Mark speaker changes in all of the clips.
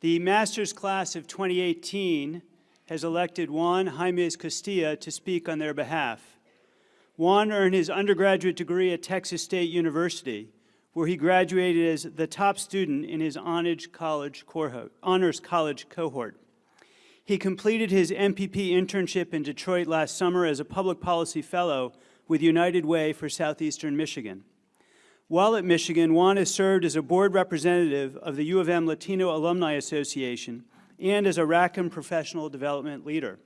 Speaker 1: The master's class of 2018 has elected Juan Jaimez Castilla to speak on their behalf. Juan earned his undergraduate degree at Texas State University, where he graduated as the top student in his. Honors college cohort. He completed his MPP internship in Detroit last summer as a public policy fellow with United Way for Southeastern Michigan. While at Michigan, Juan has served as a board representative of the U of M Latino Alumni Association and as a Rackham professional development leader.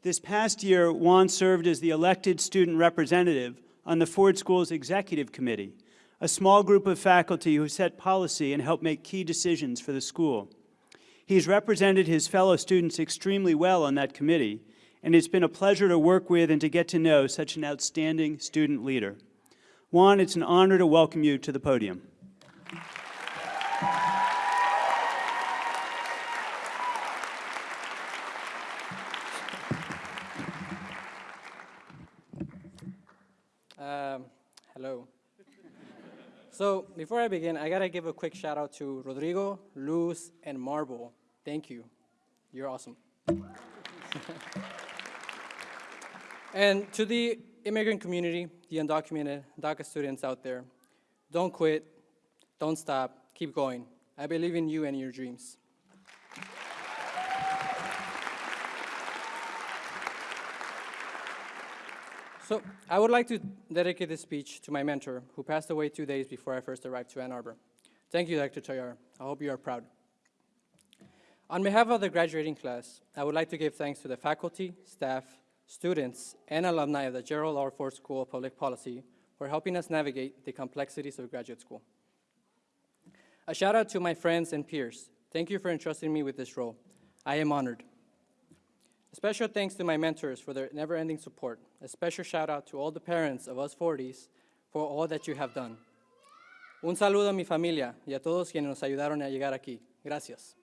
Speaker 1: This past year, Juan served as the elected student representative on the Ford School's Executive Committee, a small group of faculty who set policy and help make key decisions for the school. He's represented his fellow students extremely well on that committee, and it's been a pleasure to work with and to get to know such an outstanding student leader. Juan, it's an honor to welcome you to the podium.
Speaker 2: Um, hello. So before I begin, I gotta give a quick shout out to Rodrigo, Luz, and Marble. Thank you. You're awesome. and to the immigrant community, the undocumented DACA students out there, don't quit, don't stop, keep going. I believe in you and your dreams. So I would like to dedicate this speech to my mentor, who passed away two days before I first arrived to Ann Arbor. Thank you, Dr. Toyar. I hope you are proud. On behalf of the graduating class, I would like to give thanks to the faculty, staff, students, and alumni of the Gerald R. Ford School of Public Policy for helping us navigate the complexities of graduate school. A shout out to my friends and peers. Thank you for entrusting me with this role. I am honored. A special thanks to my mentors for their never-ending support. A special shout out to all the parents of us Fordies for all that you have done. Un saludo a mi familia y a todos quienes nos ayudaron a llegar aquí. Gracias.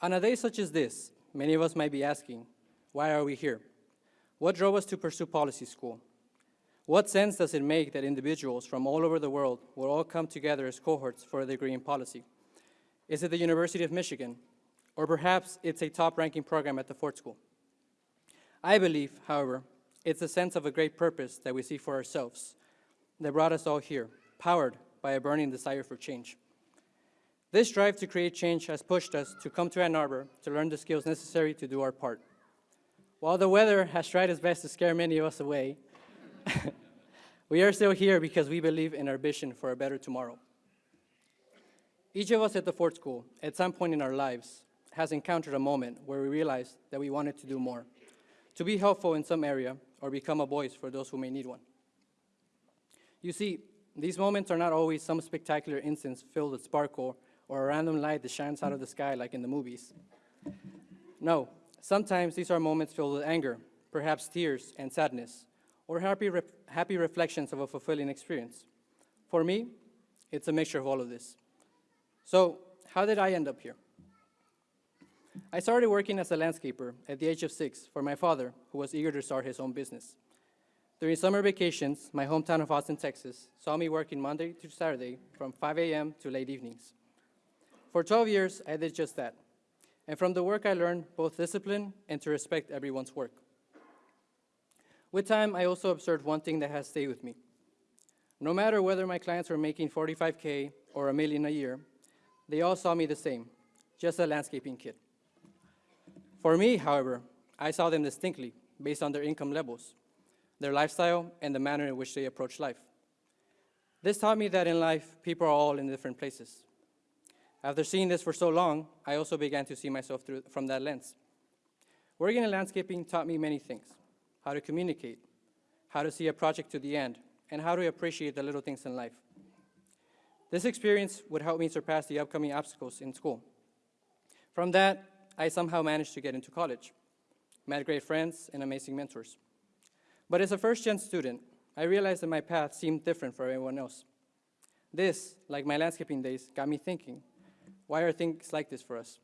Speaker 2: On a day such as this, many of us might be asking, why are we here? What drove us to pursue policy school? What sense does it make that individuals from all over the world will all come together as cohorts for a degree in policy? Is it the University of Michigan? Or perhaps it's a top-ranking program at the Ford School? I believe, however, it's a sense of a great purpose that we see for ourselves that brought us all here, powered by a burning desire for change. This drive to create change has pushed us to come to Ann Arbor to learn the skills necessary to do our part. While the weather has tried its best to scare many of us away, we are still here because we believe in our vision for a better tomorrow. Each of us at the Ford School, at some point in our lives, has encountered a moment where we realized that we wanted to do more, to be helpful in some area, or become a voice for those who may need one. You see, these moments are not always some spectacular instance filled with sparkle or a random light that shines out of the sky like in the movies. No, sometimes these are moments filled with anger, perhaps tears and sadness, or happy, re happy reflections of a fulfilling experience. For me, it's a mixture of all of this. So, how did I end up here? I started working as a landscaper at the age of six for my father, who was eager to start his own business. During summer vacations, my hometown of Austin, Texas, saw me working Monday to Saturday from 5 a.m. to late evenings. For 12 years, I did just that. And from the work, I learned both discipline and to respect everyone's work. With time, I also observed one thing that has stayed with me. No matter whether my clients were making 45K or a million a year, they all saw me the same, just a landscaping kid. For me, however, I saw them distinctly based on their income levels, their lifestyle, and the manner in which they approach life. This taught me that in life, people are all in different places. After seeing this for so long, I also began to see myself through, from that lens. Working in landscaping taught me many things, how to communicate, how to see a project to the end, and how to appreciate the little things in life. This experience would help me surpass the upcoming obstacles in school. From that, I somehow managed to get into college, met great friends and amazing mentors. But as a first-gen student, I realized that my path seemed different for everyone else. This, like my landscaping days, got me thinking, why are things like this for us?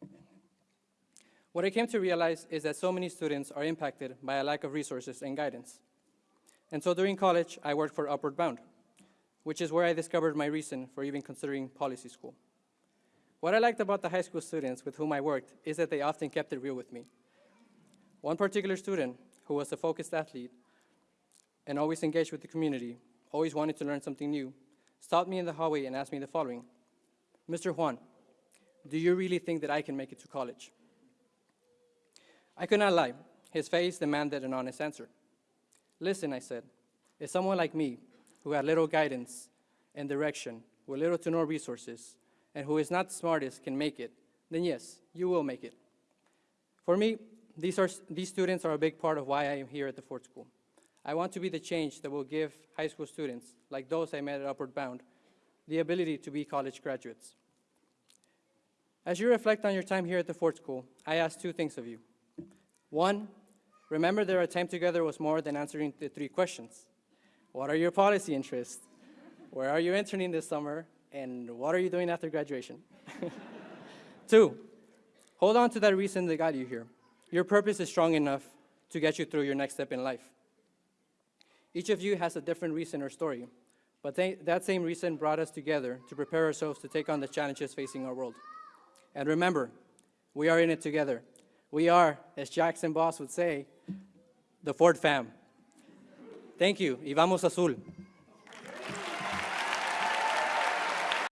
Speaker 2: What I came to realize is that so many students are impacted by a lack of resources and guidance. And so during college, I worked for Upward Bound, which is where I discovered my reason for even considering policy school. What I liked about the high school students with whom I worked is that they often kept it real with me. One particular student, who was a focused athlete and always engaged with the community, always wanted to learn something new, stopped me in the hallway and asked me the following Mr. Juan, do you really think that I can make it to college? I could not lie. His face demanded an honest answer. Listen, I said, if someone like me, who had little guidance and direction, with little to no resources, and who is not the smartest can make it, then yes, you will make it. For me, these, are, these students are a big part of why I am here at the Ford School. I want to be the change that will give high school students, like those I met at Upward Bound, the ability to be college graduates. As you reflect on your time here at the Ford School, I ask two things of you. One, remember that our time together was more than answering the three questions. What are your policy interests? Where are you interning this summer? And what are you doing after graduation? Two, hold on to that reason that got you here. Your purpose is strong enough to get you through your next step in life. Each of you has a different reason or story, but they, that same reason brought us together to prepare ourselves to take on the challenges facing our world. And remember, we are in it together. We are, as Jackson Boss would say, the Ford fam. Thank you, y vamos azul.